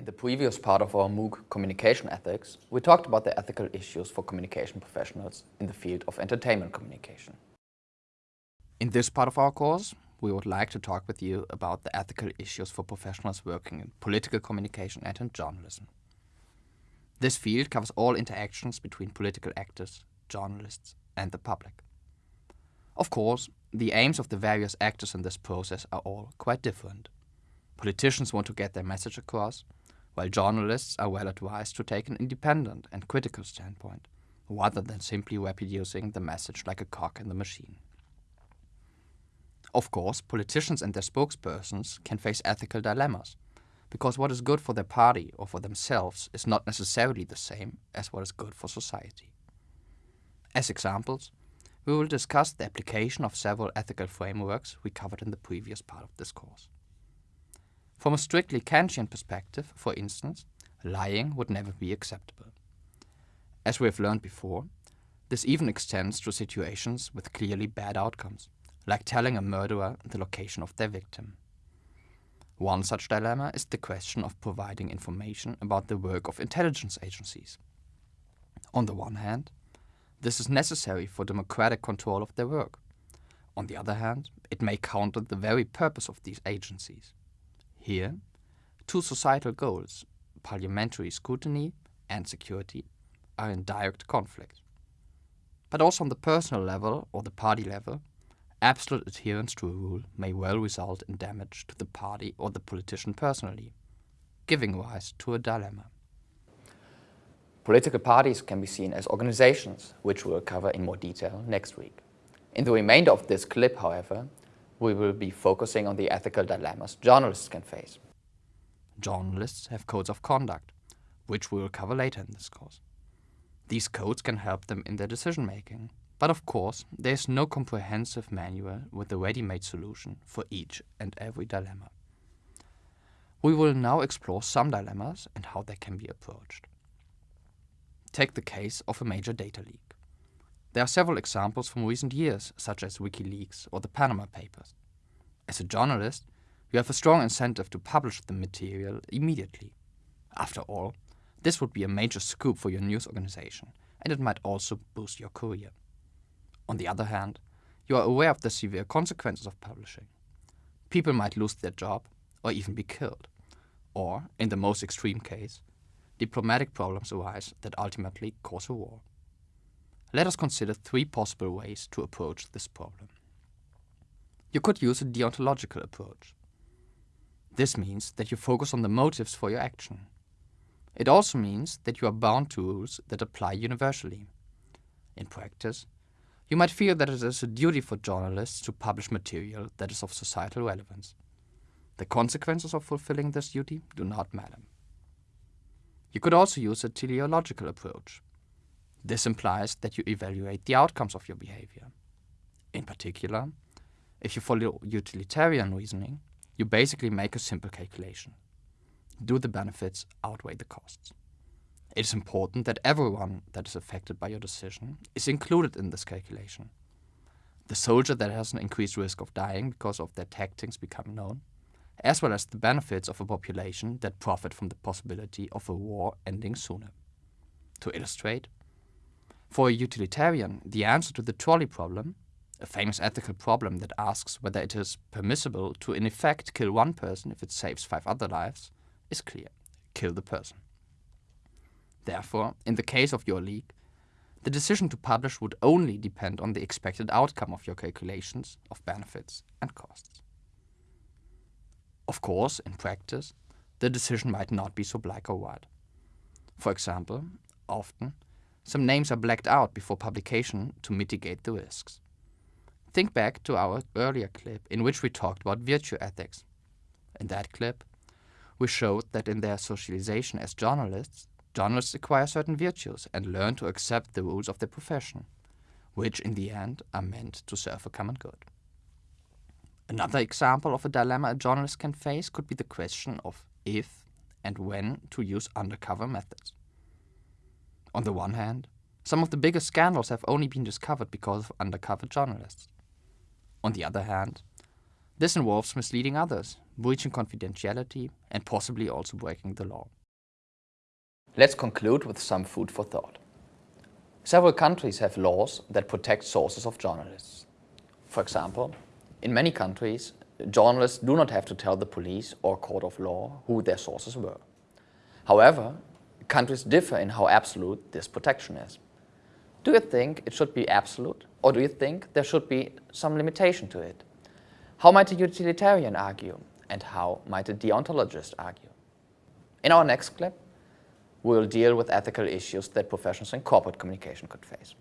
In the previous part of our MOOC Communication Ethics, we talked about the ethical issues for communication professionals in the field of entertainment communication. In this part of our course, we would like to talk with you about the ethical issues for professionals working in political communication and in journalism. This field covers all interactions between political actors, journalists and the public. Of course, the aims of the various actors in this process are all quite different. Politicians want to get their message across, while journalists are well advised to take an independent and critical standpoint, rather than simply reproducing the message like a cog in the machine. Of course, politicians and their spokespersons can face ethical dilemmas, because what is good for their party or for themselves is not necessarily the same as what is good for society. As examples, we will discuss the application of several ethical frameworks we covered in the previous part of this course. From a strictly Kantian perspective, for instance, lying would never be acceptable. As we have learned before, this even extends to situations with clearly bad outcomes, like telling a murderer the location of their victim. One such dilemma is the question of providing information about the work of intelligence agencies. On the one hand, this is necessary for democratic control of their work. On the other hand, it may counter the very purpose of these agencies. Here, two societal goals, parliamentary scrutiny and security, are in direct conflict. But also on the personal level or the party level, absolute adherence to a rule may well result in damage to the party or the politician personally, giving rise to a dilemma. Political parties can be seen as organizations, which we'll cover in more detail next week. In the remainder of this clip, however, we will be focusing on the ethical dilemmas journalists can face. Journalists have codes of conduct, which we will cover later in this course. These codes can help them in their decision making, but of course, there is no comprehensive manual with a ready-made solution for each and every dilemma. We will now explore some dilemmas and how they can be approached. Take the case of a major data leak. There are several examples from recent years, such as WikiLeaks or the Panama Papers. As a journalist, you have a strong incentive to publish the material immediately. After all, this would be a major scoop for your news organization, and it might also boost your career. On the other hand, you are aware of the severe consequences of publishing. People might lose their job or even be killed. Or, in the most extreme case, diplomatic problems arise that ultimately cause a war. Let us consider three possible ways to approach this problem. You could use a deontological approach. This means that you focus on the motives for your action. It also means that you are bound to rules that apply universally. In practice, you might feel that it is a duty for journalists to publish material that is of societal relevance. The consequences of fulfilling this duty do not matter. You could also use a teleological approach. This implies that you evaluate the outcomes of your behavior. In particular, if you follow utilitarian reasoning, you basically make a simple calculation. Do the benefits outweigh the costs? It is important that everyone that is affected by your decision is included in this calculation. The soldier that has an increased risk of dying because of their tactics become known, as well as the benefits of a population that profit from the possibility of a war ending sooner. To illustrate, for a utilitarian, the answer to the trolley problem, a famous ethical problem that asks whether it is permissible to in effect kill one person if it saves five other lives, is clear. Kill the person. Therefore, in the case of your leak, the decision to publish would only depend on the expected outcome of your calculations of benefits and costs. Of course, in practice, the decision might not be so black or white. For example, often, some names are blacked out before publication to mitigate the risks. Think back to our earlier clip in which we talked about virtue ethics. In that clip, we showed that in their socialization as journalists, journalists acquire certain virtues and learn to accept the rules of their profession, which in the end are meant to serve a common good. Another example of a dilemma a journalist can face could be the question of if and when to use undercover methods. On the one hand, some of the biggest scandals have only been discovered because of undercover journalists. On the other hand, This involves misleading others, breaching confidentiality, and possibly also breaking the law. Let's conclude with some food for thought. Several countries have laws that protect sources of journalists. For example, in many countries, journalists do not have to tell the police or court of law who their sources were. However, countries differ in how absolute this protection is. Do you think it should be absolute, or do you think there should be some limitation to it? How might a utilitarian argue, and how might a deontologist argue? In our next clip, we will deal with ethical issues that professionals in corporate communication could face.